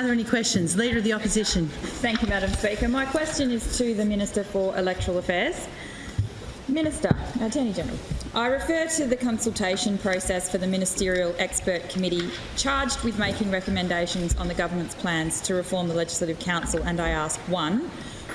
Are there any questions? Leader of the Opposition. Thank you, Madam Speaker. My question is to the Minister for Electoral Affairs. Minister, Attorney General, I refer to the consultation process for the Ministerial Expert Committee charged with making recommendations on the government's plans to reform the Legislative Council and I ask, one,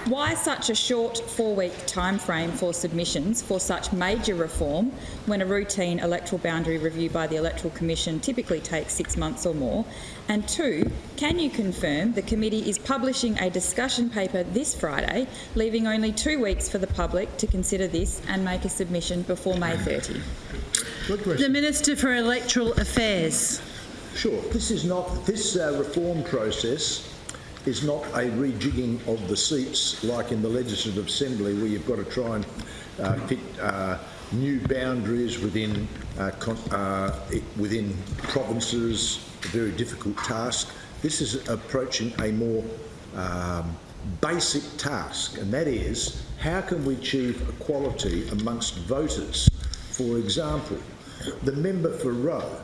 why such a short four-week timeframe for submissions for such major reform when a routine electoral boundary review by the Electoral Commission typically takes six months or more? And two, can you confirm the committee is publishing a discussion paper this Friday, leaving only two weeks for the public to consider this and make a submission before May 30? The Minister for Electoral Affairs. Sure. This is not this uh, reform process is not a rejigging of the seats like in the Legislative Assembly where you've got to try and uh, fit uh, new boundaries within uh, uh within provinces, a very difficult task. This is approaching a more um, basic task, and that is how can we achieve equality amongst voters? For example, the member for Roe,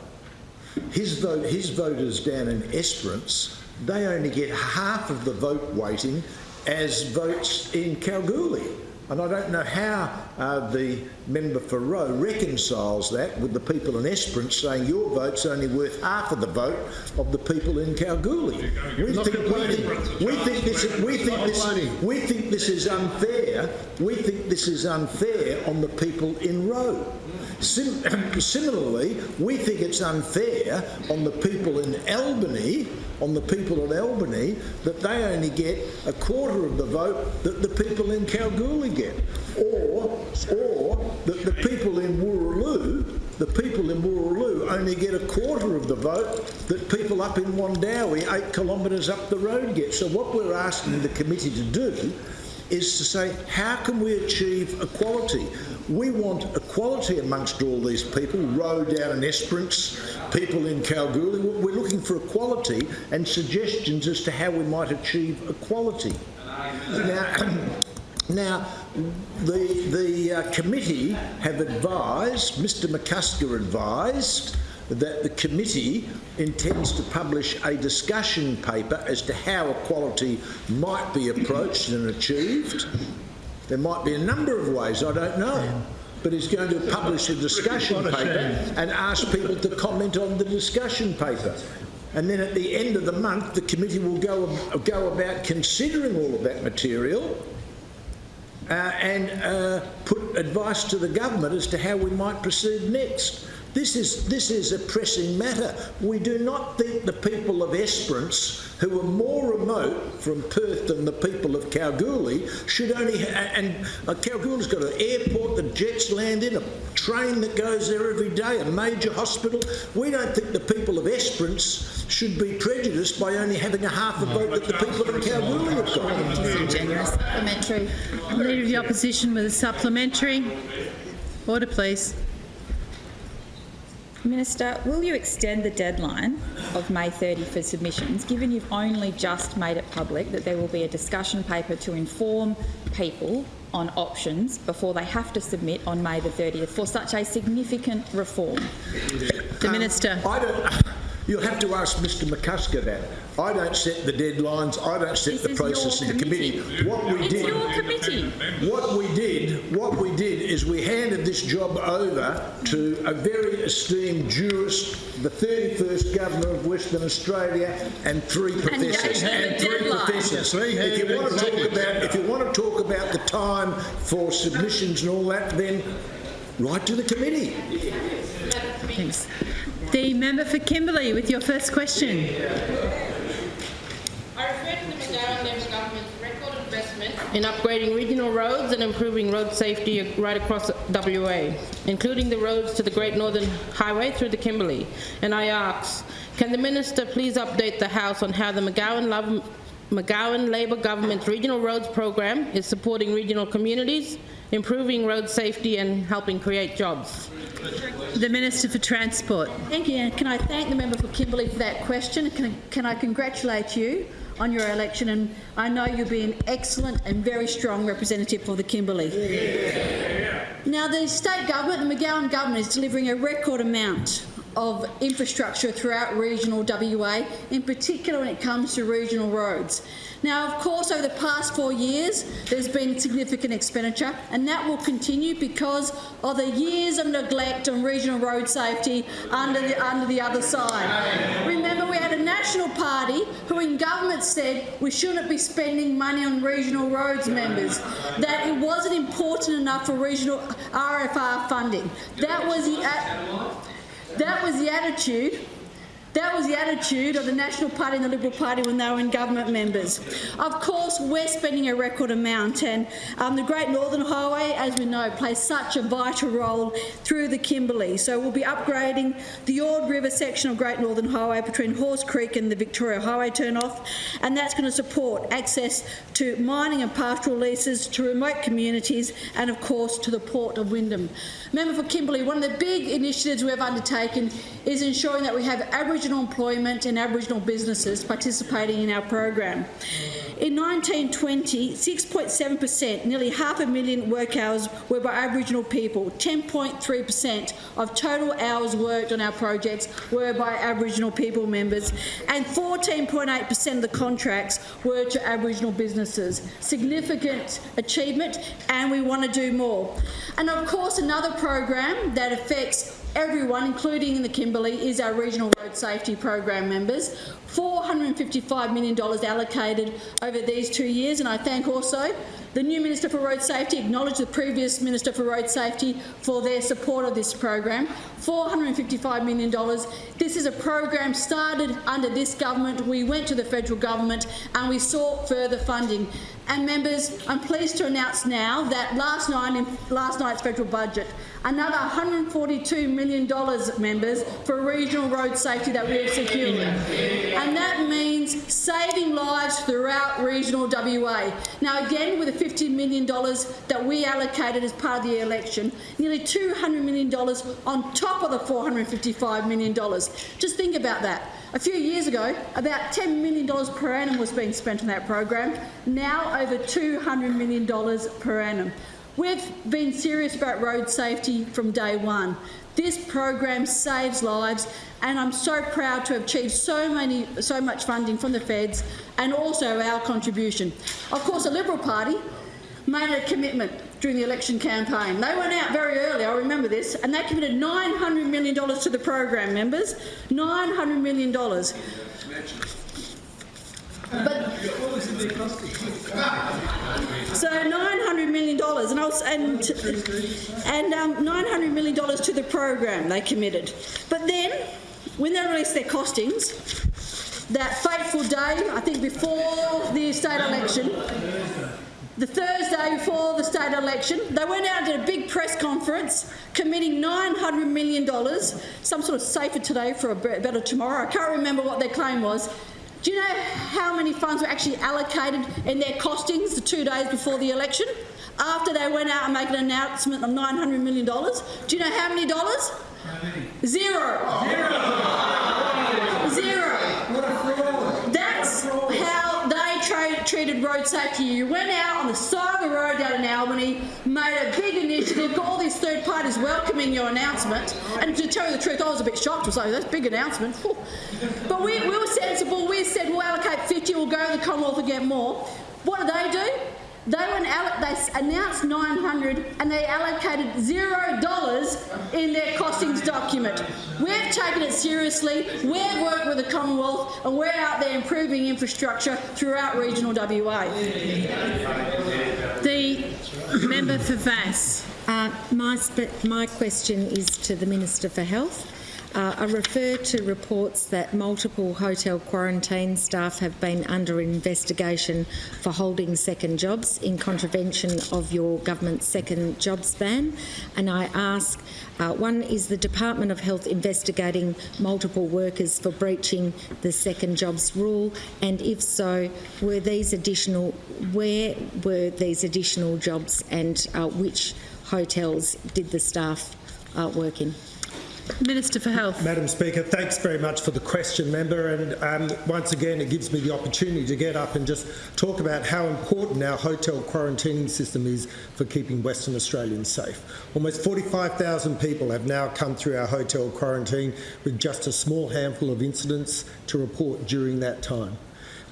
his vote, his voters down in Esperance they only get half of the vote weighting as votes in Kalgoorlie. And I don't know how uh, the member for Roe reconciles that with the people in Esperance saying your vote's only worth half of the vote of the people in Kalgoorlie. We think, we think, we think, this, we, think this, we think this is unfair. We think this is unfair on the people in Roe. Sim similarly, we think it's unfair on the people in Albany on the people of Albany that they only get a quarter of the vote that the people in Kalgoorlie get. Or, or that the people in Wooroloo, the people in Wooroloo only get a quarter of the vote that people up in Wundowie, eight kilometres up the road get. So what we're asking the committee to do is to say, how can we achieve equality? We want equality amongst all these people, Roe down in Esperance, people in Kalgoorlie. We're looking for equality and suggestions as to how we might achieve equality. Now, now the, the uh, committee have advised, Mr McCusker advised, that the committee intends to publish a discussion paper as to how equality might be approached and achieved. There might be a number of ways, I don't know. But he's going to publish a discussion paper and ask people to comment on the discussion paper. And then at the end of the month, the committee will go, go about considering all of that material uh, and uh, put advice to the government as to how we might proceed next. This is, this is a pressing matter. We do not think the people of Esperance, who are more remote from Perth than the people of Kalgoorlie, should only... and uh, Kalgoorlie's got an airport that jets land in, a train that goes there every day, a major hospital. We don't think the people of Esperance should be prejudiced by only having a half a vote that the people of Kalgoorlie have got. Generous. Supplementary. Leader of the Opposition with a supplementary. Order, please. Minister, will you extend the deadline of May 30 for submissions, given you've only just made it public that there will be a discussion paper to inform people on options before they have to submit on May the 30th for such a significant reform? The um, Minister. I don't, you'll have to ask Mr McCusker that. I don't set the deadlines. I don't set this the process in the committee. What we it's did. What we did, what we did is we handed this job over to a very esteemed jurist, the 31st Governor of Western Australia, and three professors. And, and three deadline. professors. If you want to talk about, if you want to talk about the time for submissions and all that, then write to the committee. Thanks. The member for Kimberley with your first question. in upgrading regional roads and improving road safety right across WA, including the roads to the Great Northern Highway through the Kimberley. And I ask, can the Minister please update the House on how the McGowan, Love, McGowan Labor Government's Regional Roads Program is supporting regional communities, improving road safety and helping create jobs? The Minister for Transport. Thank you. And can I thank the member for Kimberley for that question? Can, can I congratulate you on your election, and I know you'll be an excellent and very strong representative for the Kimberley. Yeah. Now, the state government, the McGowan government, is delivering a record amount of infrastructure throughout regional WA, in particular when it comes to regional roads. Now, of course, over the past four years, there's been significant expenditure, and that will continue because of the years of neglect on regional road safety under the, under the other side. Remember, we had a national party who in government said we shouldn't be spending money on regional roads members, that it wasn't important enough for regional RFR funding. That was the, that was the attitude that was the attitude of the National Party and the Liberal Party when they were in government members. Of course, we're spending a record amount, and um, the Great Northern Highway, as we know, plays such a vital role through the Kimberley. So we'll be upgrading the Ord River section of Great Northern Highway between Horse Creek and the Victoria Highway turnoff, and that's going to support access to mining and pastoral leases, to remote communities, and of course to the Port of Wyndham. Member for Kimberley, one of the big initiatives we've undertaken is ensuring that we have Aboriginal employment and Aboriginal businesses participating in our program. In 1920, 6.7%, nearly half a million work hours were by Aboriginal people. 10.3% of total hours worked on our projects were by Aboriginal people members, and 14.8% of the contracts were to Aboriginal businesses. Significant achievement, and we want to do more. And of course, another program that affects everyone, including in the Kimberley, is our Regional Road Safety Program members. $455 million allocated over these two years, and I thank also the new Minister for Road Safety, acknowledge the previous Minister for Road Safety for their support of this program. $455 million. This is a program started under this government. We went to the federal government and we sought further funding. And members, I'm pleased to announce now that last night in last night's federal budget, another $142 million, members, for regional road safety that we have secured. And that means saving lives throughout regional WA. Now again, with the $50 million that we allocated as part of the election, nearly $200 million on top of the $455 million. Just think about that. A few years ago, about $10 million per annum was being spent on that program. Now over $200 million per annum. We've been serious about road safety from day one. This program saves lives and I'm so proud to have achieved so many, so much funding from the feds and also our contribution. Of course, the Liberal Party made a commitment during the election campaign. They went out very early, I remember this, and they committed $900 million to the program, members. $900 million. But so $900 million, and, I was, and, and um, $900 million to the program they committed. But then, when they released their costings, that fateful day, I think before the state election, the Thursday before the state election, they went out and did a big press conference committing $900 million, some sort of safer today for a better tomorrow. I can't remember what their claim was. Do you know how many funds were actually allocated in their costings the two days before the election? After they went out and made an announcement of $900 million? Do you know how many dollars? Zero. Zero. That's how they tra- treated road safety. You went out on the side of the road down in Albany, made a big initiative, got all these third parties welcoming your announcement. And to tell you the truth, I was a bit shocked. I was like, that's a big announcement. But we, we were sensible. We said we'll allocate 50, we'll go to the Commonwealth and get more. What did they do? They they announced 900 and they allocated zero dollars in their costings document. We've taken it seriously, we've worked with the Commonwealth and we're out there improving infrastructure throughout regional WA. The member for Vasse. Uh, my, my question is to the Minister for Health. Uh, I refer to reports that multiple hotel quarantine staff have been under investigation for holding second jobs in contravention of your government's second jobs ban. And I ask, uh, one, is the Department of Health investigating multiple workers for breaching the second jobs rule? And if so, were these additional, where were these additional jobs and uh, which hotels did the staff uh, work in? Minister for Health. Madam Speaker, thanks very much for the question, member. And um, once again, it gives me the opportunity to get up and just talk about how important our hotel quarantining system is for keeping Western Australians safe. Almost 45,000 people have now come through our hotel quarantine with just a small handful of incidents to report during that time.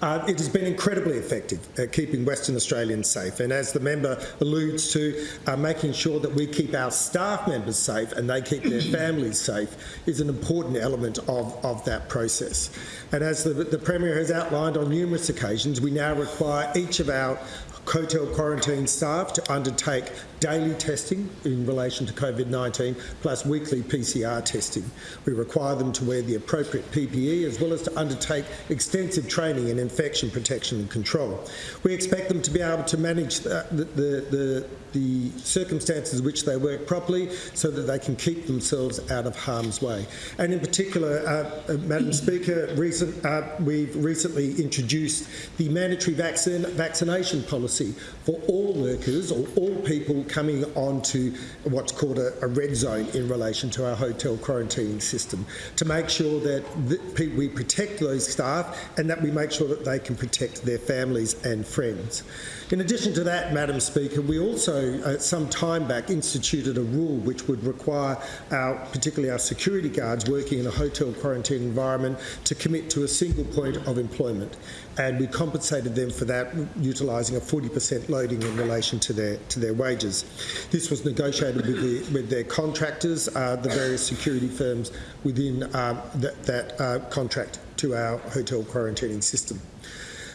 Uh, it has been incredibly effective at keeping Western Australians safe, and as the member alludes to, uh, making sure that we keep our staff members safe and they keep their families safe is an important element of, of that process. And as the, the Premier has outlined on numerous occasions, we now require each of our hotel quarantine staff to undertake daily testing in relation to COVID-19 plus weekly PCR testing. We require them to wear the appropriate PPE as well as to undertake extensive training in infection protection and control. We expect them to be able to manage the, the, the, the circumstances in which they work properly so that they can keep themselves out of harm's way. And in particular, uh, uh, Madam Speaker, recent, uh, we've recently introduced the mandatory vaccine, vaccination policy for all workers or all people coming onto what's called a, a red zone in relation to our hotel quarantining system to make sure that th we protect those staff and that we make sure that they can protect their families and friends. In addition to that, Madam Speaker, we also, uh, some time back, instituted a rule which would require our, particularly our security guards working in a hotel quarantine environment to commit to a single point of employment. And we compensated them for that utilising a 40% loading in relation to their to their wages. This was negotiated with, the, with their contractors, uh, the various security firms within um, that, that uh, contract to our hotel quarantining system.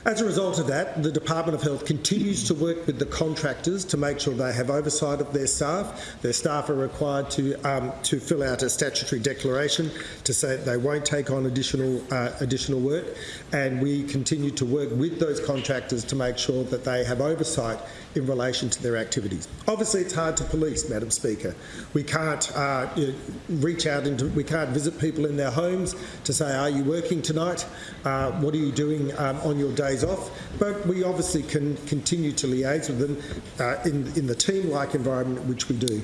As a result of that, the Department of Health continues to work with the contractors to make sure they have oversight of their staff. Their staff are required to um, to fill out a statutory declaration to say that they won't take on additional uh, additional work, and we continue to work with those contractors to make sure that they have oversight in relation to their activities. Obviously, it's hard to police, Madam Speaker. We can't uh, reach out into, we can't visit people in their homes to say, are you working tonight? Uh, what are you doing um, on your days off? But we obviously can continue to liaise with them uh, in, in the team-like environment which we do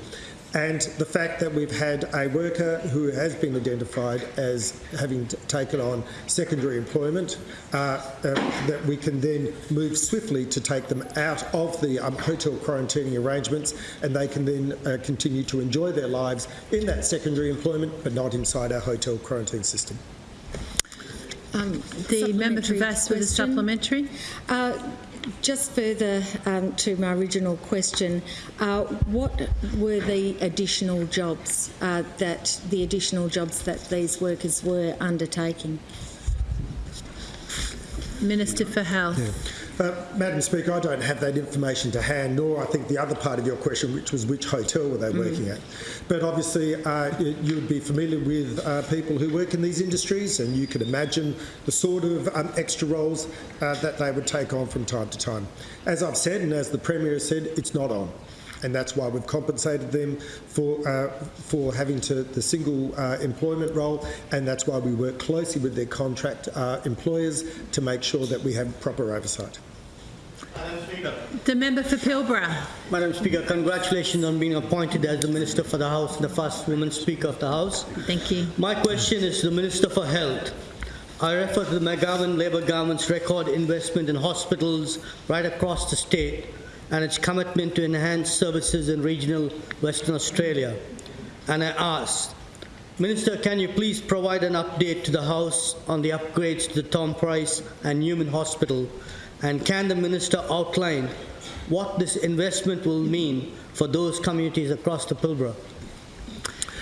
and the fact that we've had a worker who has been identified as having taken on secondary employment, uh, uh, that we can then move swiftly to take them out of the um, hotel quarantining arrangements and they can then uh, continue to enjoy their lives in that secondary employment but not inside our hotel quarantine system. Um, the member for Supplementary Vasse with a question. supplementary. Just further um, to my original question, uh, what were the additional jobs uh, that the additional jobs that these workers were undertaking? Minister for Health. Uh, Madam Speaker, I don't have that information to hand, nor I think the other part of your question, which was which hotel were they working at. But obviously, uh, you you would be familiar with uh, people who work in these industries, and you can imagine the sort of um, extra roles uh, that they would take on from time to time. As I've said, and as the Premier has said, it's not on. And that's why we've compensated them for uh, for having to the single uh, employment role, and that's why we work closely with their contract uh, employers to make sure that we have proper oversight. Madam Speaker. The member for Pilbara. Madam Speaker, congratulations on being appointed as the Minister for the House, the first woman Speaker of the House. Thank you. My question is to the Minister for Health. I refer to the McGowan Labour government's record investment in hospitals right across the state and its commitment to enhance services in regional Western Australia. And I ask, Minister, can you please provide an update to the House on the upgrades to the Tom Price and Newman Hospital? And can the Minister outline what this investment will mean for those communities across the Pilbara?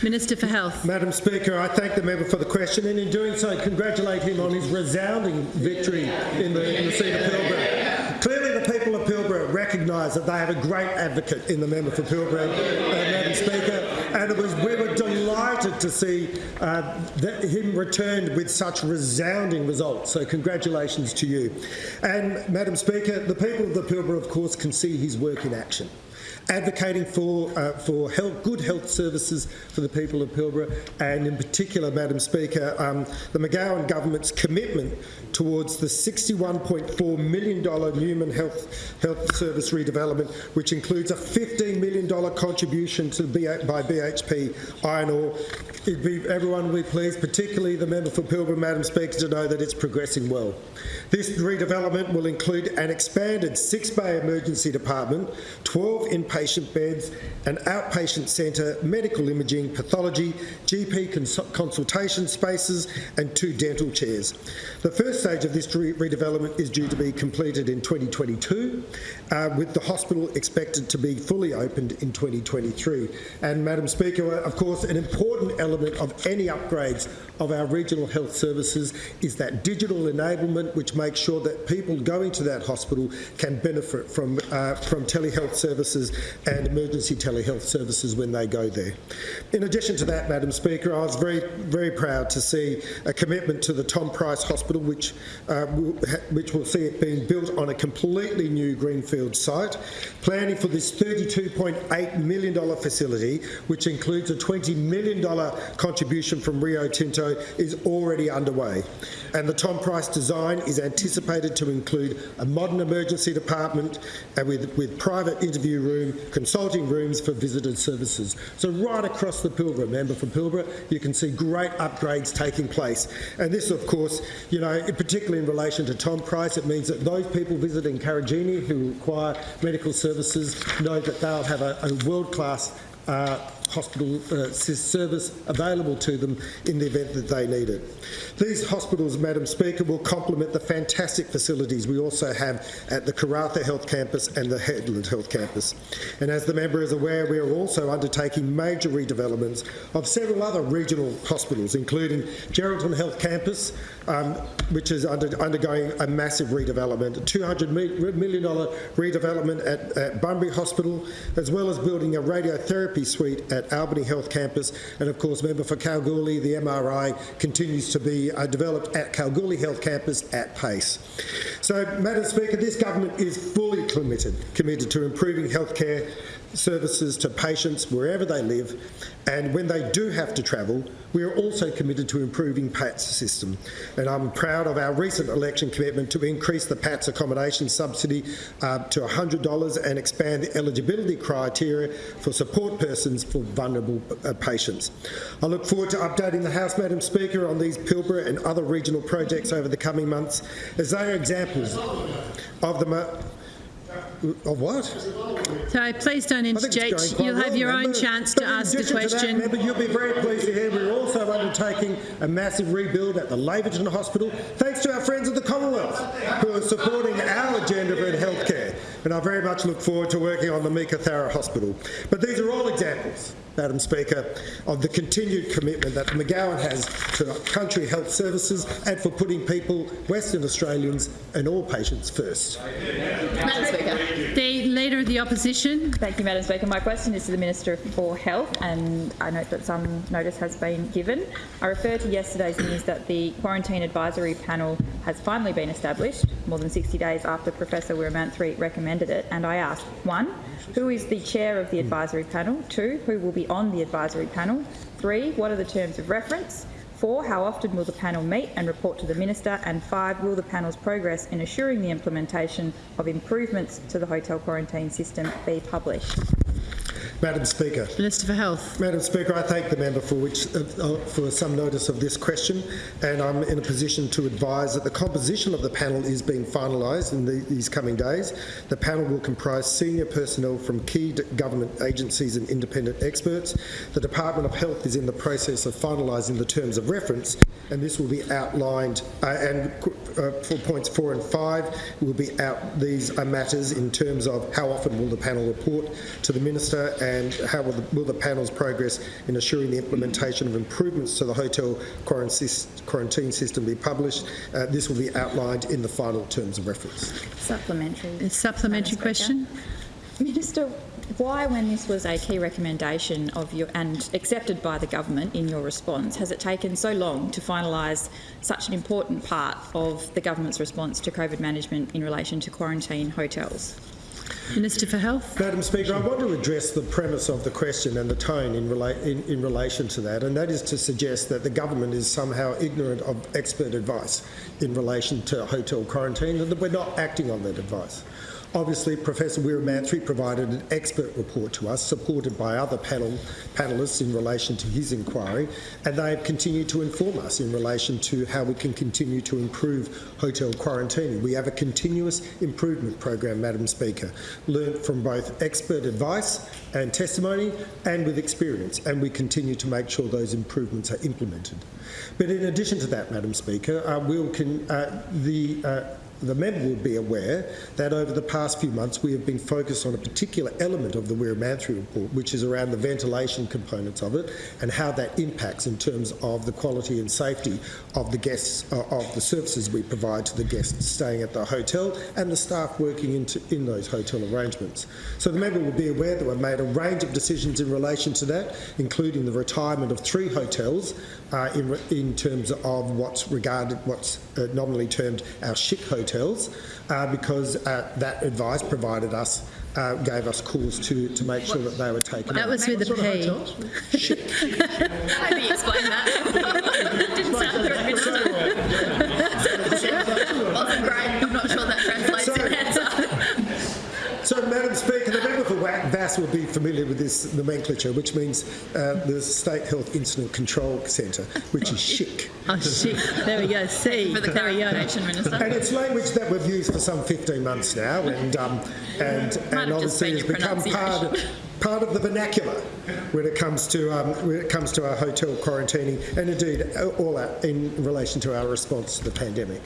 Minister for Health. Madam Speaker, I thank the member for the question, and in doing so, congratulate him on his resounding victory in the, in the seat of Pilbara. Clearly, the people of Pilbara recognise that they have a great advocate in the member for Pilbara, uh, Madam Speaker, and it was we were delighted to see uh, that him returned with such resounding results. So, congratulations to you. And Madam Speaker, the people of the Pilbara, of course, can see his work in action. advocating for, uh, for health, good health services for the people of Pilbara, and in particular, Madam Speaker, um, the McGowan government's commitment towards the $61.4 million Newman Health, Health Service redevelopment, which includes a $15 million contribution to B- by BHP Iron Ore. It'd be, everyone will be pleased, particularly the member for Pilbara, Madam Speaker, to know that it's progressing well. This redevelopment will include an expanded six-bay emergency department, 12 inpatient beds, an outpatient centre, medical imaging, pathology, GP cons- consultation spaces and two dental chairs. The first stage of this re- redevelopment is due to be completed in 2022, uh, with the hospital expected to be fully opened in 2023. And Madam Speaker, of course, an important element of any upgrades of our regional health services is that digital enablement, which makes sure that people going to that hospital can benefit from, uh, from telehealth services and emergency telehealth services when they go there. In addition to that, Madam Speaker, I was very, very proud to see a commitment to the Tom Price Hospital, which, uh, which will see it being built on a completely new greenfield site. Planning for this $32.8 million facility, which includes a $20 million contribution from Rio Tinto, is already underway. And the Tom Price design is anticipated to include a modern emergency department and with, with private interview room, consulting rooms for visitor services. So right across the Pilbara, member from Pilbara, you can see great upgrades taking place. And this, of course, you know, particularly in relation to Tom Price, it means that those people visiting Karijini who require medical services know that they'll have a, a world-class uh, hospital uh, service available to them in the event that they need it. These hospitals, Madam Speaker, will complement the fantastic facilities we also have at the Karratha Health Campus and the Hedland Health Campus. And as the member is aware, we are also undertaking major redevelopments of several other regional hospitals, including Geraldton Health Campus, um, which is under, undergoing a massive redevelopment, a $200 million redevelopment at, at Bunbury Hospital, as well as building a radiotherapy suite at Albany Health Campus. And of course, member for Kalgoorlie, the MRI continues to be uh, developed at Kalgoorlie Health Campus at pace. So, Madam Speaker, this government is fully committed, committed to improving healthcare services to patients wherever they live, and when they do have to travel, we are also committed to improving PATS system. And I'm proud of our recent election commitment to increase the PATS accommodation subsidy uh, to $100 and expand the eligibility criteria for support persons for vulnerable uh, patients. I look forward to updating the House, Madam Speaker, on these Pilbara and other regional projects over the coming months, as they are examples of the. Of what? So please don't I think it's interject. You'll have well, your own chance to ask a addition to that, question. Member, you'll be very pleased to hear we're also undertaking a massive rebuild at the Laverton Hospital, thanks to our friends of the Commonwealth, who are supporting our agenda for healthcare. And I very much look forward to working on the Meekatharra Hospital. But these are all examples, Madam Speaker, of the continued commitment that McGowan has to country health services and for putting people, Western Australians and all patients first. Madam Speaker. The Leader of the Opposition. Thank you, Madam Speaker. My question is to the Minister for Health, and I note that some notice has been given. I refer to yesterday's news that the Quarantine Advisory Panel has finally been established, more than 60 days after Professor Weeramanthri recommended it, and I ask, one, who is the chair of the advisory panel? Two, who will be on the advisory panel? Three, what are the terms of reference? Four, how often will the panel meet and report to the Minister? And five, will the panel's progress in assuring the implementation of improvements to the hotel quarantine system be published? Madam Speaker. Minister for Health. Madam Speaker, I thank the member for, which, uh, uh, for some notice of this question, and I'm in a position to advise that the composition of the panel is being finalised in the, these coming days. The panel will comprise senior personnel from key government agencies and independent experts. The Department of Health is in the process of finalising the terms of reference, and this will be outlined. Uh, and uh, for points four and five will be out. These are matters in terms of how often will the panel report to the minister, and how will the, will the panel's progress in assuring the implementation of improvements to the hotel quarantine quarantine system be published. Uh, this will be outlined in the final terms of reference. Supplementary. A supplementary Madam Speaker. question. Minister, why, when this was a key recommendation of your and accepted by the government in your response, has it taken so long to finalise such an important part of the government's response to COVID management in relation to quarantine hotels? Minister for Health. Madam Speaker, I want to address the premise of the question and the tone in, rela- in, in relation to that, and that is to suggest that the government is somehow ignorant of expert advice in relation to hotel quarantine and that we're not acting on that advice. Obviously, Professor Weeramanthri provided an expert report to us, supported by other panel, panellists in relation to his inquiry, and they have continued to inform us in relation to how we can continue to improve hotel quarantining. We have a continuous improvement program, Madam Speaker, learnt from both expert advice and testimony and with experience, and we continue to make sure those improvements are implemented. But in addition to that, Madam Speaker, uh, we'll con- uh, the uh, the member would be aware that over the past few months we have been focused on a particular element of the Weeramanthri report, which is around the ventilation components of it and how that impacts in terms of the quality and safety of the guests, uh, of the services we provide to the guests staying at the hotel and the staff working into, in those hotel arrangements. So the member will be aware that we've made a range of decisions in relation to that, including the retirement of three hotels uh, in, in terms of what's regarded, what's uh, nominally termed our SHICC hotels, uh, because uh, that advice provided us, uh, gave us cause to, to make sure that they were taken That out. was with the a P. Maybe explain that. Didn't sound very Wasn't great. I'm not sure that translates So- in answer. So, Madam Speaker, the member for Wa- will be familiar with this nomenclature, which means uh, the State Health Incident Control Centre, which is SHICC. Oh, shit. There we go. C. For the There clarification, Minister. And it's language that we've used for some 15 months now, and um, and, and obviously been has become part of, part of the vernacular when it comes to um, when it comes to our hotel quarantining, and indeed all our, in relation to our response to the pandemic.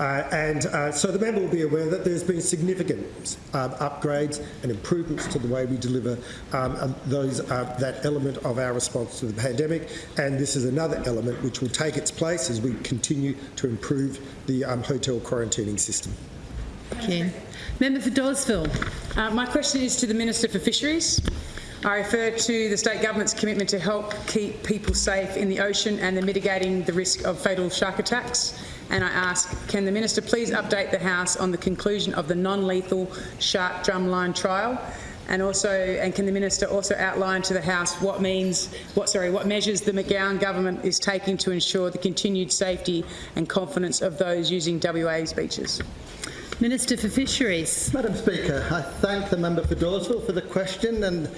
Uh, and uh, so the member will be aware that there's been significant um, upgrades and improvements to the way we deliver um, um, those uh, that element of our response to the pandemic. And this is another element which will take its place as we continue to improve the um, hotel quarantining system. Thank you. Member for Dawesville. Uh, my question is to the Minister for Fisheries. I refer to the state government's commitment to help keep people safe in the ocean and the mitigating the risk of fatal shark attacks. And I ask, can the minister please update the House on the conclusion of the non-lethal shark drumline trial? And also, and can the minister also outline to the House what means, what sorry, what measures the McGowan government is taking to ensure the continued safety and confidence of those using WA's beaches? Minister for Fisheries. Madam Speaker, I thank the member for Dawesville for the question and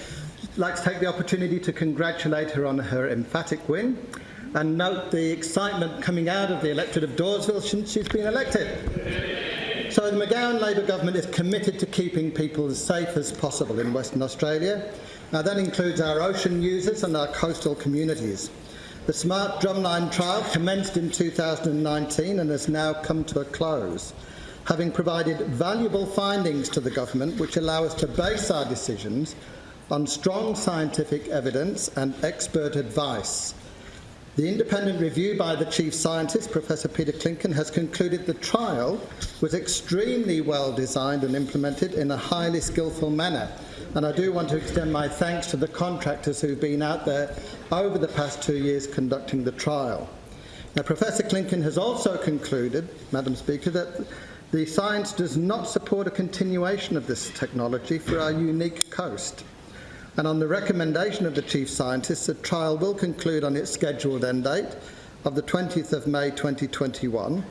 like to take the opportunity to congratulate her on her emphatic win and note the excitement coming out of the electorate of Dawesville since she's been elected. So the McGowan Labour government is committed to keeping people as safe as possible in Western Australia. Now that includes our ocean users and our coastal communities. The Smart Drumline trial commenced in 2019 and has now come to a close having provided valuable findings to the government which allow us to base our decisions on strong scientific evidence and expert advice. The independent review by the chief scientist, Professor Peter Klinken, has concluded the trial was extremely well designed and implemented in a highly skillful manner. And I do want to extend my thanks to the contractors who've been out there over the past two years conducting the trial. Now, Professor Klinken has also concluded, Madam Speaker, that the science does not support a continuation of this technology for our unique coast. And on the recommendation of the Chief Scientist, the trial will conclude on its scheduled end date of the 20th of May 2021.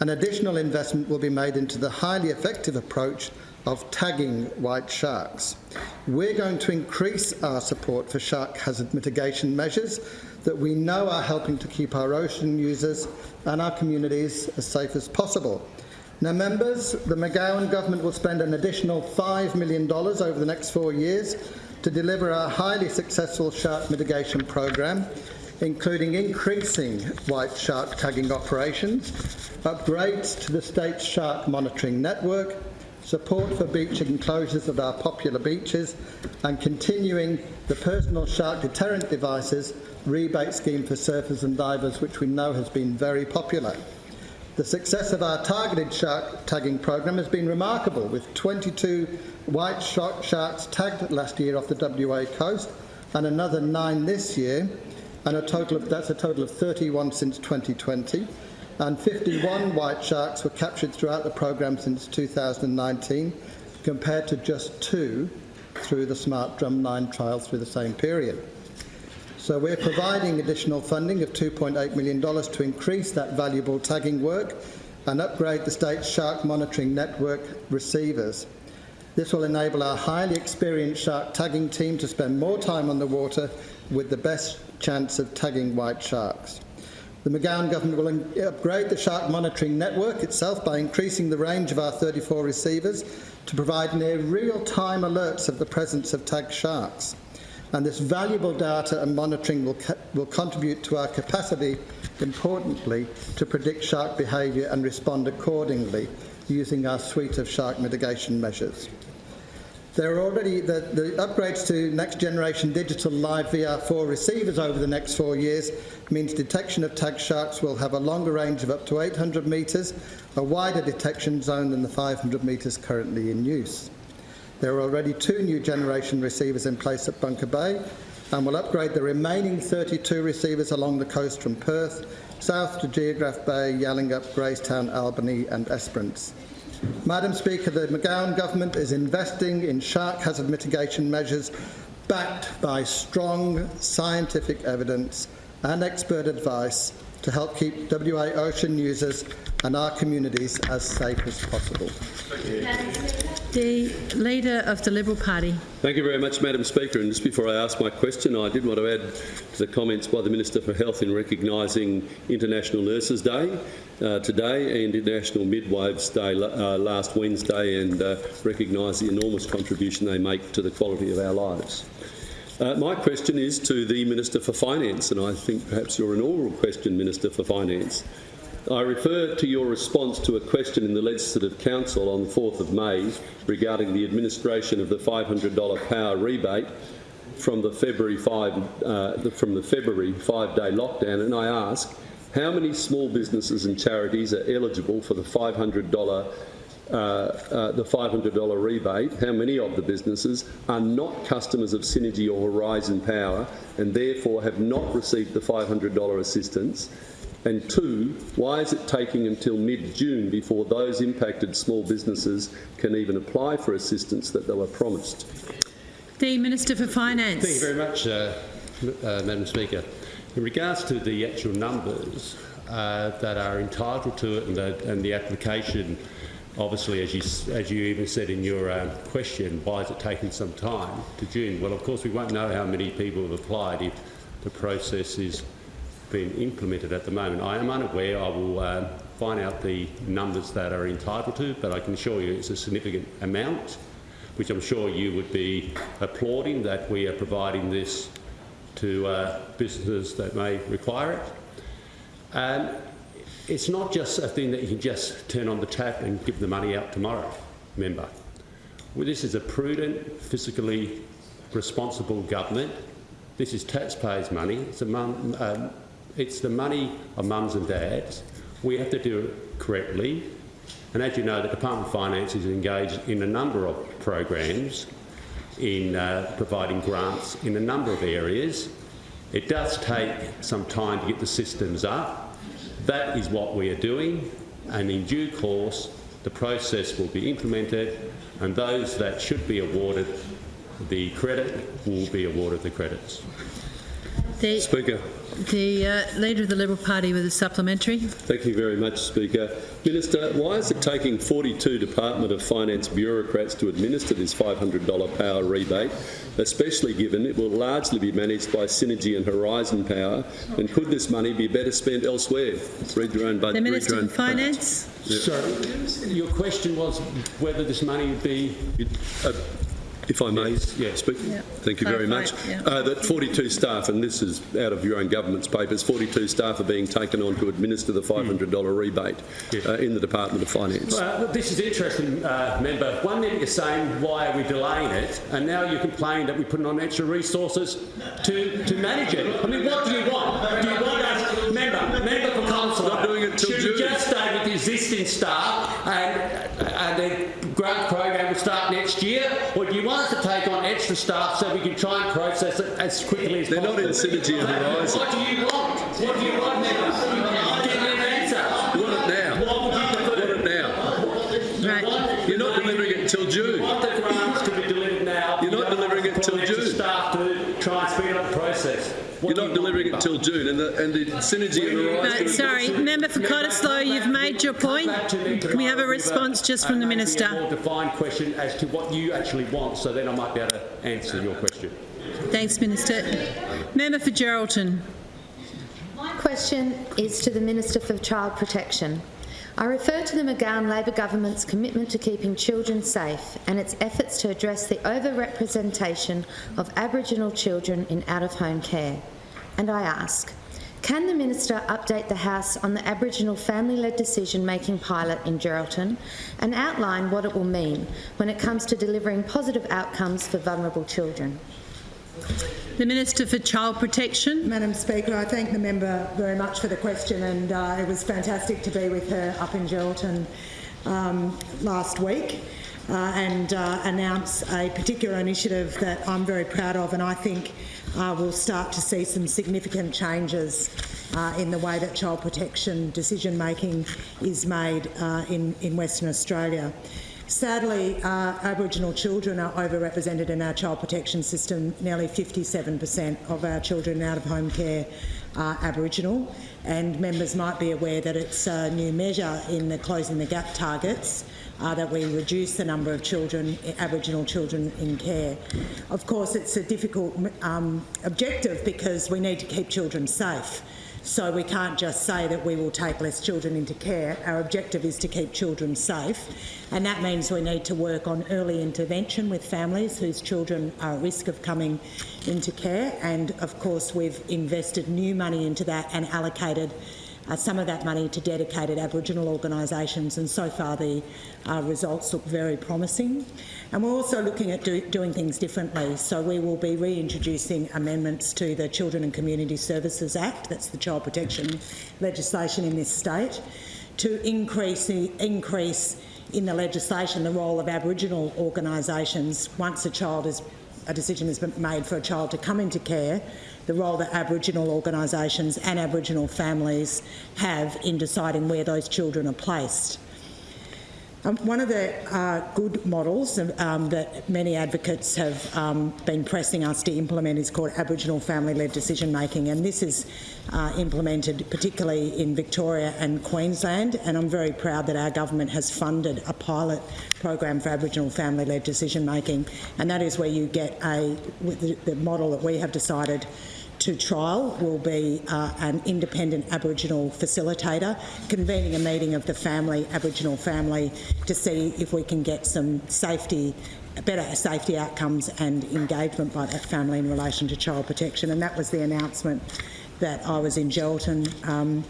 An additional investment will be made into the highly effective approach of tagging white sharks. We're going to increase our support for shark hazard mitigation measures that we know are helping to keep our ocean users and our communities as safe as possible. Now, members, the McGowan government will spend an additional $5 million over the next four years to deliver our highly successful shark mitigation programme, including increasing white shark tagging operations, upgrades to the state's shark monitoring network, support for beach enclosures at our popular beaches, and continuing the personal shark deterrent devices rebate scheme for surfers and divers, which we know has been very popular. The success of our targeted shark tagging program has been remarkable, with 22 white shark sharks tagged last year off the WA coast, and another nine this year, and a total of, that's a total of 31 since 2020. And 51 white sharks were captured throughout the program since 2019, compared to just two through the Smart Drumline trial through the same period. So we're providing additional funding of $2.8 million to increase that valuable tagging work and upgrade the state's shark monitoring network receivers. This will enable our highly experienced shark tagging team to spend more time on the water with the best chance of tagging white sharks. The McGowan government will upgrade the shark monitoring network itself by increasing the range of our 34 receivers to provide near real-time alerts of the presence of tagged sharks. And this valuable data and monitoring will, will contribute to our capacity, importantly, to predict shark behaviour and respond accordingly using our suite of shark mitigation measures. There are already the, the upgrades to next generation digital live VR4 receivers over the next four years means detection of tagged sharks will have a longer range of up to 800 metres, a wider detection zone than the 500 metres currently in use. There are already two new generation receivers in place at Bunker Bay and will upgrade the remaining 32 receivers along the coast from Perth, south to Geographe Bay, Yallingup, Gracetown, Albany and Esperance. Madam Speaker, the McGowan government is investing in shark hazard mitigation measures backed by strong scientific evidence and expert advice to help keep WA ocean users and our communities as safe as possible. The Leader of the Liberal Party. Thank you very much, Madam Speaker. And just before I ask my question, I did want to add to the comments by the Minister for Health in recognising International Nurses Day uh, today and International Midwives Day uh, last Wednesday and uh, recognise the enormous contribution they make to the quality of our lives. Uh, my question is to the Minister for Finance, and I think perhaps your inaugural question, Minister for Finance. I refer to your response to a question in the Legislative Council on the 4th of May regarding the administration of the $500 power rebate from the February 5 uh, from the February five-day lockdown, and I ask how many small businesses and charities are eligible for the $500 uh, uh, the $500 rebate, how many of the businesses are not customers of Synergy or Horizon Power and therefore have not received the $500 assistance? And two, why is it taking until mid-June before those impacted small businesses can even apply for assistance that they were promised? The Minister for Finance. Thank you very much, uh, uh, Madam Speaker. In regards to the actual numbers uh, that are entitled to it and the, and the application, obviously, as you, as you even said in your um, question, why is it taking some time to June? Well, of course, we won't know how many people have applied if the process is being implemented at the moment. I am unaware. I will um, find out the numbers that are entitled to, but I can assure you it's a significant amount, which I'm sure you would be applauding that we are providing this to uh, businesses that may require it. And it's not just a thing that you can just turn on the tap and give the money out tomorrow, member. Well, this is a prudent, fiscally responsible government. This is taxpayers' money. It's, mum, um, it's the money of mums and dads. We have to do it correctly. And as you know, the Department of Finance is engaged in a number of programs in uh, providing grants in a number of areas. It does take some time to get the systems up. That is what we are doing, and in due course, the process will be implemented, and those that should be awarded the credit will be awarded the credits. The, Speaker. The uh, Leader of the Liberal Party with a supplementary. Thank you very much, Speaker. Minister, why is it taking 42 Department of Finance bureaucrats to administer this $500 power rebate, especially given it will largely be managed by Synergy and Horizon Power, and could this money be better spent elsewhere? Read your own budget. The Minister your for own Finance. So, your question was whether this money would be Uh, if I may yeah. speak. Yeah. Thank you very much. It, Uh, that 42 staff, and this is out of your own government's papers, 42 staff are being taken on to administer the $500 rebate uh, in the Department of Finance. Well, this is interesting, uh, member. One minute you're saying why are we delaying it, and now you complain that we're putting on extra resources to, to manage it. I mean, what do you want? Do you want us, member, member for council? Not doing it till Should June. just stay with the existing staff and the grant program will start next year, or do you want us to take on extra staff so we can try and process it as quickly as They're possible? not in Synergy and Horizon. What do you want? What do you want, member? Give me an answer. You want it now. What would you prefer? You want it now. Right. You're not delivering it till June. You want the grants to be delivered now. You're You not don't want delivering it the till parliamentary June. staff to try and speed up the process. What You're do not you delivering want? till June, and the, and the synergy and the rise. sorry, member for Cottesloe, you've made your point. Can we have a response just from the A minister? more defined question as to what you actually want, so then I might be able to answer your question. Thanks, Minister. Member for Geraldton. My question is to the Minister for Child Protection. I refer to the McGowan Labor government's commitment to keeping children safe and its efforts to address the overrepresentation of Aboriginal children in out-of-home care. And I ask, can the Minister update the House on the Aboriginal family-led decision-making pilot in Geraldton and outline what it will mean when it comes to delivering positive outcomes for vulnerable children? The Minister for Child Protection. Madam Speaker, I thank the member very much for the question and uh, it was fantastic to be with her up in Geraldton um, last week uh, and uh, announce a particular initiative that I'm very proud of and I think uh, we'll start to see some significant changes uh, in the way that child protection decision making is made uh, in, in Western Australia. Sadly, uh, Aboriginal children are overrepresented in our child protection system. Nearly 57% of our children out of home care are Aboriginal, and members might be aware that it's a new measure in the Closing the Gap targets uh, that we reduce the number of children, Aboriginal children in care. Of course, it's a difficult um, objective because we need to keep children safe. So we can't just say that we will take less children into care. Our objective is to keep children safe, and that means we need to work on early intervention with families whose children are at risk of coming into care. And of course, we've invested new money into that and allocated uh, some of that money to dedicated Aboriginal organisations, and so far the uh, results look very promising. And we're also looking at do, doing things differently. So we will be reintroducing amendments to the Children and Community Services Act, that's the child protection legislation in this state, to increase increase in the legislation the role of Aboriginal organisations once a child is a decision has been made for a child to come into care, the role that Aboriginal organisations and Aboriginal families have in deciding where those children are placed. Um, one of the uh, good models um, that many advocates have um, been pressing us to implement is called Aboriginal family-led decision making, and this is uh, implemented particularly in Victoria and Queensland. And I'm very proud that our government has funded a pilot program for Aboriginal family-led decision making, and that is where you get a the, the model that we have decided to trial will be uh, an independent Aboriginal facilitator convening a meeting of the family, Aboriginal family, to see if we can get some safety better safety outcomes and engagement by that family in relation to child protection. And that was the announcement that I was in Geraldton um,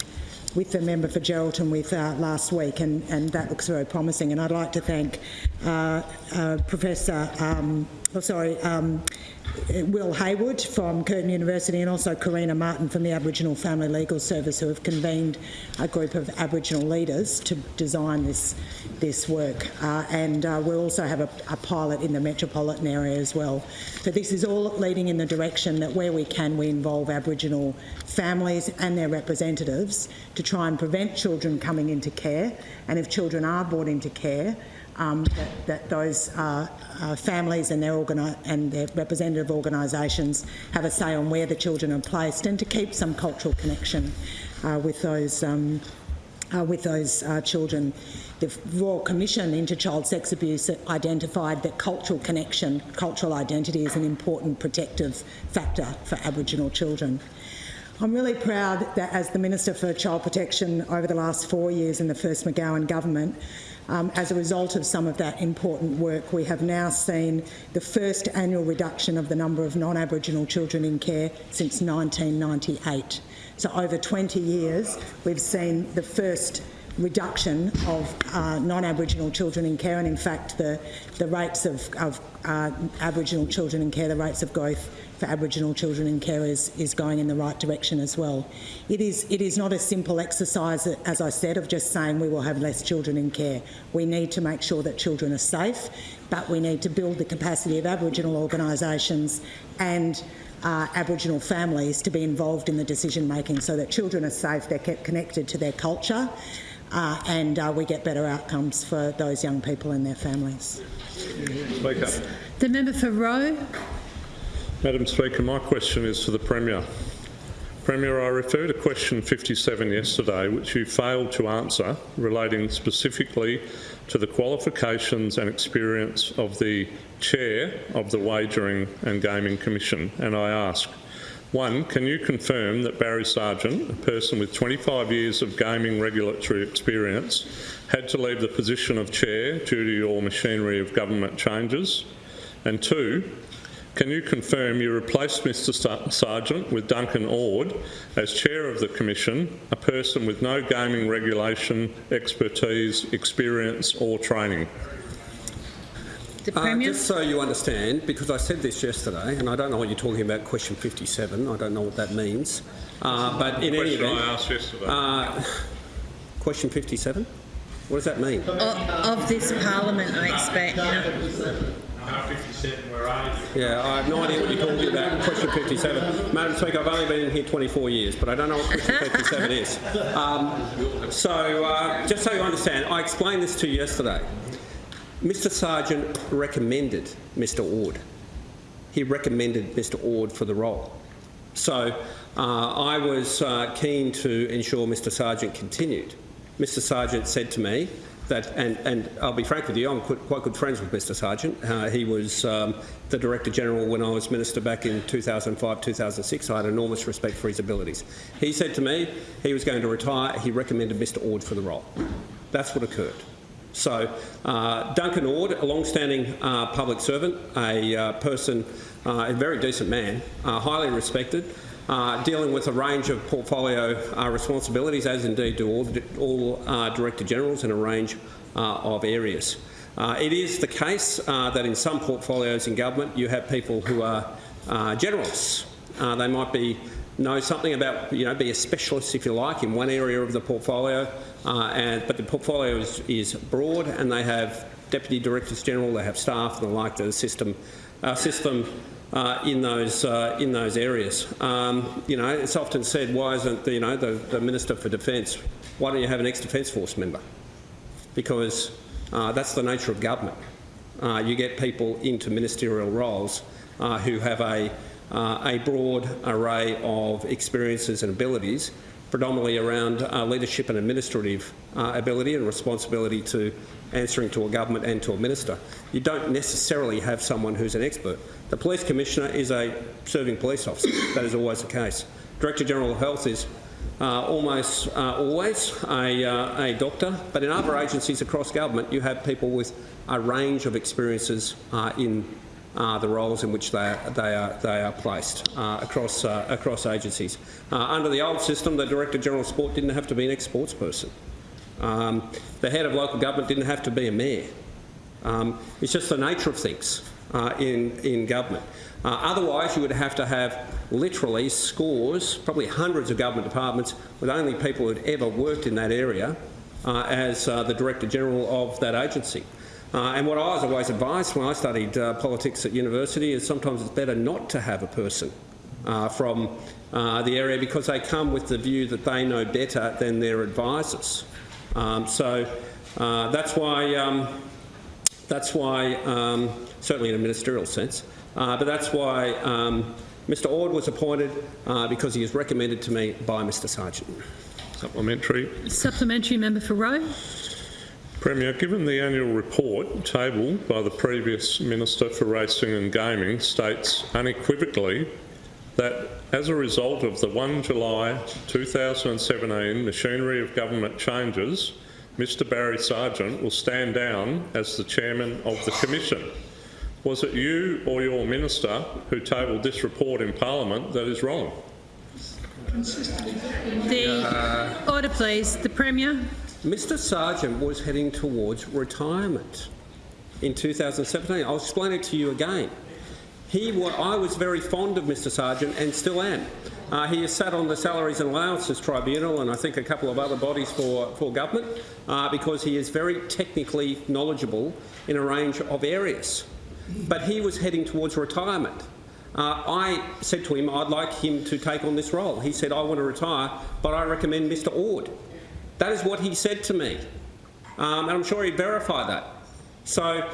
with the member for Geraldton with uh, last week, and, and that looks very promising. And I'd like to thank uh, uh, Professor, um, oh, sorry, um, Will Haywood from Curtin University and also Karina Martin from the Aboriginal Family Legal Service who have convened a group of Aboriginal leaders to design this, this work. Uh, and uh, we'll also have a, a, pilot in the metropolitan area as well. So this is all leading in the direction that where we can we involve Aboriginal families and their representatives to try and prevent children coming into care and if children are brought into care um, that, that, those uh, uh, families and their, and their representative organisations have a say on where the children are placed and to keep some cultural connection uh, with those, um, uh, with those uh, children. The Royal Commission into Child Sex Abuse identified that cultural connection, cultural identity is an important protective factor for Aboriginal children. I'm really proud that as the Minister for Child Protection over the last four years in the first McGowan government, um, as a result of some of that important work, we have now seen the first annual reduction of the number of non-Aboriginal children in care since 1998. So over 20 years, we've seen the first reduction of uh, non-Aboriginal children in care, and in fact, the, the rates of, of uh, Aboriginal children in care, the rates of growth for Aboriginal children in care is, is going in the right direction as well. It is, it is not a simple exercise, as I said, of just saying we will have less children in care. We need to make sure that children are safe, but we need to build the capacity of Aboriginal organisations and uh, Aboriginal families to be involved in the decision making so that children are safe, they're kept connected to their culture. Uh, and uh, we get better outcomes for those young people and their families. Speaker. The member for Roe. Madam Speaker, my question is to the Premier. Premier, I refer to question 57 yesterday, which you failed to answer, relating specifically to the qualifications and experience of the Chair of the Wagering and Gaming Commission. And I ask, one, can you confirm that Barry Sargent, a person with 25 years of gaming regulatory experience, had to leave the position of Chair due to your machinery of government changes? And two, can you confirm you replaced Mr Sargent with Duncan Ord as Chair of the Commission, a person with no gaming regulation expertise, experience or training? The Uh, just so you understand, because I said this yesterday, and I don't know what you're talking about, question 57, I don't know what that means. Uh, but in any Question I asked yesterday. uh, question 57? What does that mean? Of, of this parliament, I expect. Yeah, I have no idea what you're talking about. Question 57. Madam Speaker, I've only been in here 24 years, but I don't know what question 57 is. Um, so, uh, just so you understand, I explained this to you yesterday. Mr Sargent recommended Mr Ord. He recommended Mr Ord for the role. So uh, I was uh, keen to ensure Mr Sargent continued. Mr Sargent said to me that, and, and I'll be frank with you, I'm quite, good friends with Mr Sargent. Uh, he was um, the Director General when I was Minister back in 2005, 2006. I had enormous respect for his abilities. He said to me he was going to retire. He recommended Mr Ord for the role. That's what occurred. So, uh, Duncan Ord, a long-standing uh, public servant, a uh, person, uh, a very decent man, uh, highly respected, uh, dealing with a range of portfolio responsibilities, as indeed do all, all Director Generals in a range of areas. It is the case that in some portfolios in government you have people who are generalists. Uh, they might be know something about, you know, be a specialist, if you like, in one area of the portfolio, uh, and, but the portfolio is, is broad and they have deputy directors general, they have staff and the like that assist them, assist them uh, in those uh, in those areas. Um, you know, it's often said, why isn't the, you know the, the minister for defence? Why don't you have an ex-defence force member? Because uh, that's the nature of government. Uh, you get people into ministerial roles uh, who have a uh, a broad array of experiences and abilities, predominantly around uh, leadership and administrative uh, ability and responsibility to answering to a government and to a minister. You don't necessarily have someone who's an expert. The police commissioner is a serving police officer. That is always the case. Director General of Health is uh, almost uh, always a, uh, a doctor, but in other agencies across government you have people with a range of experiences uh, in uh, the roles in which they are, they are, they are placed uh, across, uh, across agencies. Uh, under the old system, the Director General of Sport didn't have to be an ex-sports person. Um, the head of local government didn't have to be a mayor. Um, it's just the nature of things uh, in, in government. Uh, otherwise, you would have to have literally scores, probably hundreds of government departments with only people who had ever worked in that area as the Director General of that agency. Uh, and what I was always advised when I studied uh, politics at university is sometimes it's better not to have a person uh, from uh, the area because they come with the view that they know better than their advisors. Um, so uh, that's why, um, that's why um, certainly in a ministerial sense, uh, but that's why um, Mr Ord was appointed because he was recommended to me by Mr Sargent. Supplementary. Supplementary member for Roe. Premier, given the annual report tabled by the previous Minister for Racing and Gaming states unequivocally that as a result of the 1 July 2017 machinery of government changes, Mr Barry Sargent will stand down as the Chairman of the Commission. Was it you or your Minister who tabled this report in Parliament that is wrong? The order, please. The Premier. Mr Sargent was heading towards retirement in 2017. I'll explain it to you again. He, I was very fond of Mr Sargent and still am. Uh, he has sat on the Salaries and Allowances Tribunal and I think a couple of other bodies for, for government uh, because he is very technically knowledgeable in a range of areas. But he was heading towards retirement. Uh, I said to him I'd like him to take on this role. He said, I want to retire, but I recommend Mr Ord. That is what he said to me, um, and I'm sure he'd verify that. So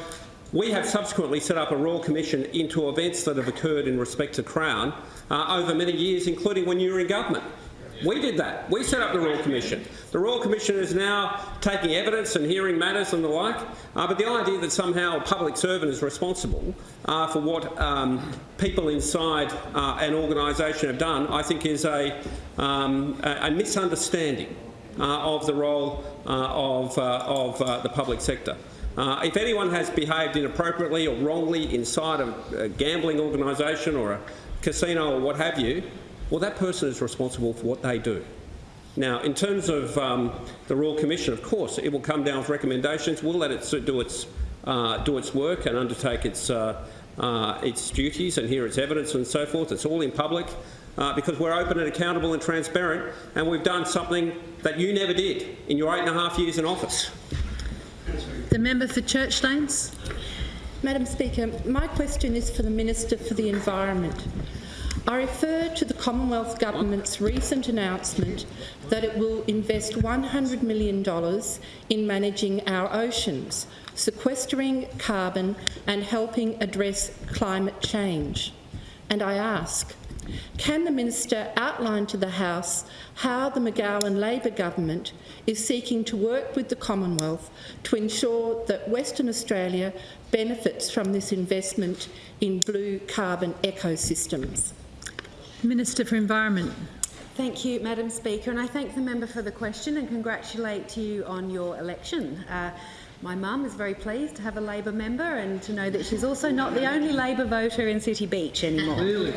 we have subsequently set up a Royal Commission into events that have occurred in respect to Crown uh, over many years, including when you were in government. We did that. We set up the Royal Commission. The Royal Commission is now taking evidence and hearing matters and the like, uh, but the idea that somehow a public servant is responsible uh, for what um, people inside uh, an organisation have done, I think is a, um, a, misunderstanding of the role uh, of, uh, of uh, the public sector. Uh, if anyone has behaved inappropriately or wrongly inside a, a gambling organisation or a casino or what have you, well, that person is responsible for what they do. Now, in terms of um, the Royal Commission, of course, it will come down with recommendations. We'll let it do its, uh, do its work and undertake its, uh, uh, its duties and hear its evidence and so forth. It's all in public uh, because we're open and accountable and transparent, and we've done something that you never did in your eight and a half years in office. The member for Churchlands. Madam Speaker, my question is for the Minister for the Environment. I refer to the Commonwealth Government's recent announcement that it will invest $100 million in managing our oceans, sequestering carbon and helping address climate change. And I ask, can the Minister outline to the House how the McGowan Labor Government is seeking to work with the Commonwealth to ensure that Western Australia benefits from this investment in blue carbon ecosystems? Minister for Environment. Thank you, Madam Speaker, and I thank the member for the question and congratulate you on your election. Uh, my mum is very pleased to have a Labor member and to know that she's also not the only Labor voter in City Beach anymore. Really?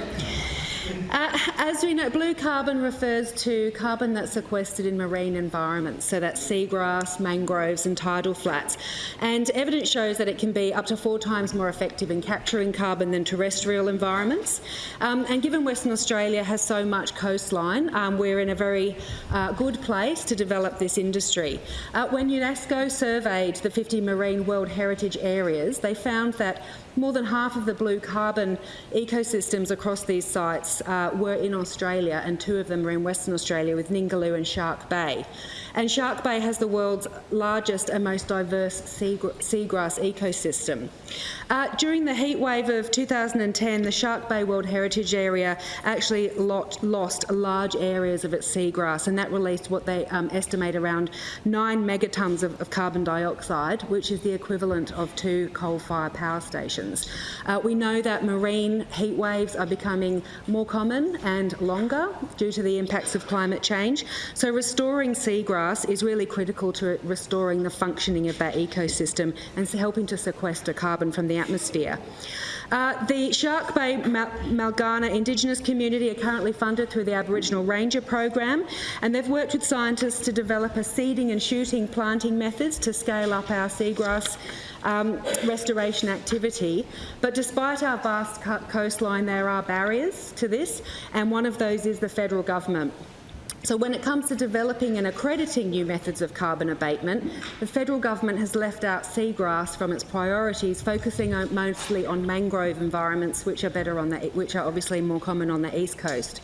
Uh, as we know, blue carbon refers to carbon that's sequestered in marine environments, so that's seagrass, mangroves and tidal flats. And evidence shows that it can be up to four times more effective in capturing carbon than terrestrial environments. Um, and given Western Australia has so much coastline, um, we're in a very uh, good place to develop this industry. Uh, when UNESCO surveyed the 50 marine World Heritage areas, they found that more than half of the blue carbon ecosystems across these sites uh, were in Australia, and two of them are in Western Australia with Ningaloo and Shark Bay. And Shark Bay has the world's largest and most diverse seagrass ecosystem. Uh, during the heat wave of 2010, the Shark Bay World Heritage Area actually lot, lost large areas of its seagrass, and that released what they um, estimate around nine megatons of, of, carbon dioxide, which is the equivalent of two coal-fired power stations. Uh, we know that marine heat waves are becoming more common and longer due to the impacts of climate change, so restoring seagrass is really critical to restoring the functioning of that ecosystem and helping to sequester carbon from the atmosphere. Uh, the Shark Bay Mal Malgana Indigenous community are currently funded through the Aboriginal Ranger program and they've worked with scientists to develop a seeding and shooting planting methods to scale up our seagrass um, restoration activity. But despite our vast coastline, there are barriers to this and one of those is the federal government. So when it comes to developing and accrediting new methods of carbon abatement, the federal government has left out seagrass from its priorities, focusing on, mostly on mangrove environments, which are better on the, which are obviously more common on the east coast.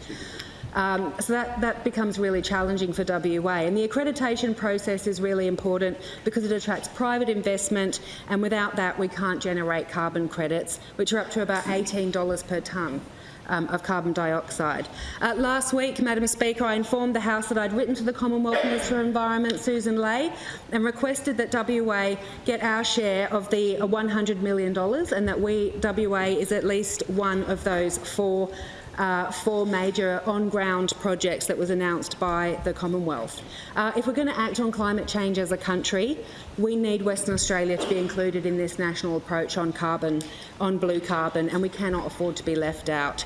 Um, so that, that becomes really challenging for WA. And the accreditation process is really important because it attracts private investment, and without that, we can't generate carbon credits, which are up to about $18 per tonne um, of carbon dioxide. Uh, last week, Madam Speaker, I informed the House that I'd written to the Commonwealth Minister of Environment, Susan Ley, and requested that WA get our share of the $100 million and that we, WA is at least one of those four uh, four major on-ground projects that was announced by the Commonwealth. Uh, if we're going to act on climate change as a country, we need Western Australia to be included in this national approach on carbon, on blue carbon, and we cannot afford to be left out.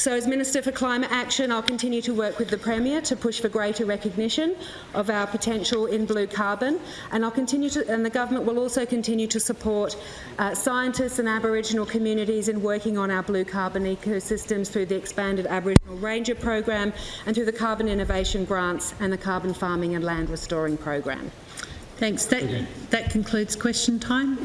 So as Minister for Climate Action, I'll continue to work with the Premier to push for greater recognition of our potential in blue carbon, and I'll continue to, and the government will also continue to support uh, scientists and Aboriginal communities in working on our blue carbon ecosystems through the expanded Aboriginal Ranger program and through the Carbon Innovation Grants and the Carbon Farming and Land Restoring program. Thanks. That, that concludes question time.